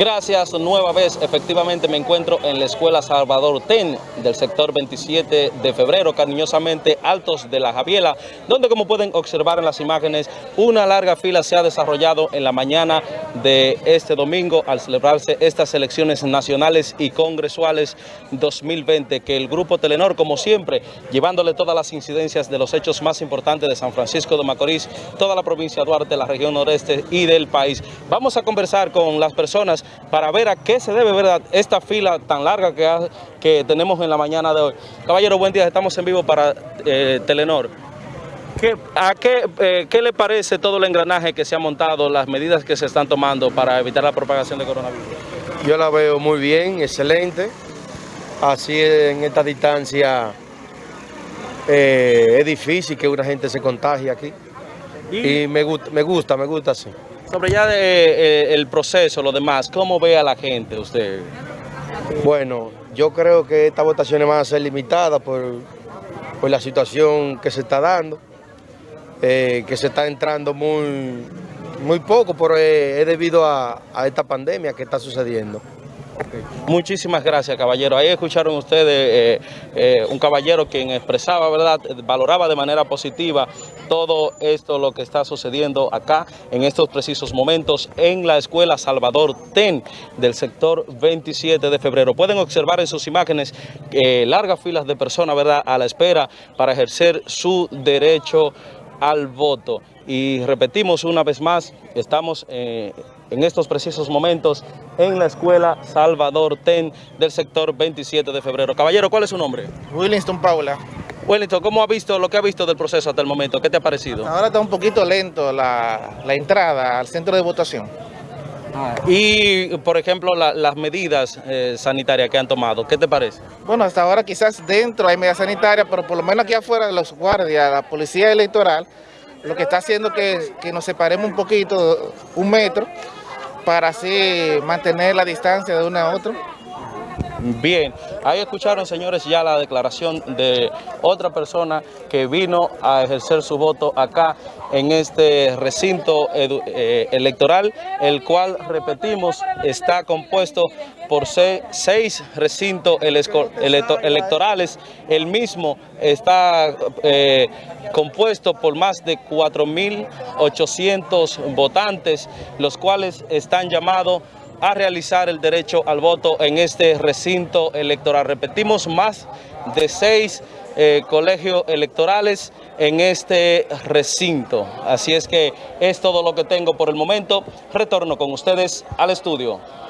Gracias, nueva vez, efectivamente me encuentro en la Escuela Salvador TEN del sector 27 de febrero, cariñosamente Altos de la Javiela, donde como pueden observar en las imágenes, una larga fila se ha desarrollado en la mañana de este domingo al celebrarse estas elecciones nacionales y congresuales 2020, que el Grupo Telenor, como siempre, llevándole todas las incidencias de los hechos más importantes de San Francisco de Macorís, toda la provincia de Duarte, la región noreste y del país. Vamos a conversar con las personas para ver a qué se debe ¿verdad? esta fila tan larga que, que tenemos en la mañana de hoy. Caballero, buen día, estamos en vivo para eh, Telenor. ¿Qué, a qué, eh, qué, le parece todo el engranaje que se ha montado, las medidas que se están tomando para evitar la propagación de coronavirus? Yo la veo muy bien, excelente. Así en esta distancia eh, es difícil que una gente se contagie aquí. Y, y me, gusta, me gusta, me gusta así. Sobre ya de, eh, el proceso, lo demás, ¿cómo ve a la gente usted? Bueno, yo creo que estas votaciones van a ser limitadas por, por la situación que se está dando, eh, que se está entrando muy, muy poco, pero es, es debido a, a esta pandemia que está sucediendo. Muchísimas gracias, caballero. Ahí escucharon ustedes eh, eh, un caballero quien expresaba, ¿verdad?, valoraba de manera positiva todo esto, lo que está sucediendo acá en estos precisos momentos en la Escuela Salvador TEN del sector 27 de febrero. Pueden observar en sus imágenes eh, largas filas de personas, ¿verdad?, a la espera para ejercer su derecho al voto. Y repetimos una vez más, estamos eh, en estos precisos momentos en la Escuela Salvador Ten del sector 27 de febrero. Caballero, ¿cuál es su nombre? Willingston Paula. Wellington, ¿cómo ha visto lo que ha visto del proceso hasta el momento? ¿Qué te ha parecido? Ahora está un poquito lento la, la entrada al centro de votación. Y, por ejemplo, la, las medidas eh, sanitarias que han tomado, ¿qué te parece? Bueno, hasta ahora quizás dentro hay medidas sanitarias, pero por lo menos aquí afuera los guardias, la policía electoral, lo que está haciendo es que, que nos separemos un poquito, un metro, para así mantener la distancia de uno a otro. Bien, ahí escucharon, señores, ya la declaración de otra persona que vino a ejercer su voto acá en este recinto eh, electoral, el cual, repetimos, está compuesto por seis recintos electorales. El mismo está eh, compuesto por más de 4.800 votantes, los cuales están llamados a realizar el derecho al voto en este recinto electoral. Repetimos, más de seis eh, colegios electorales en este recinto. Así es que es todo lo que tengo por el momento. Retorno con ustedes al estudio.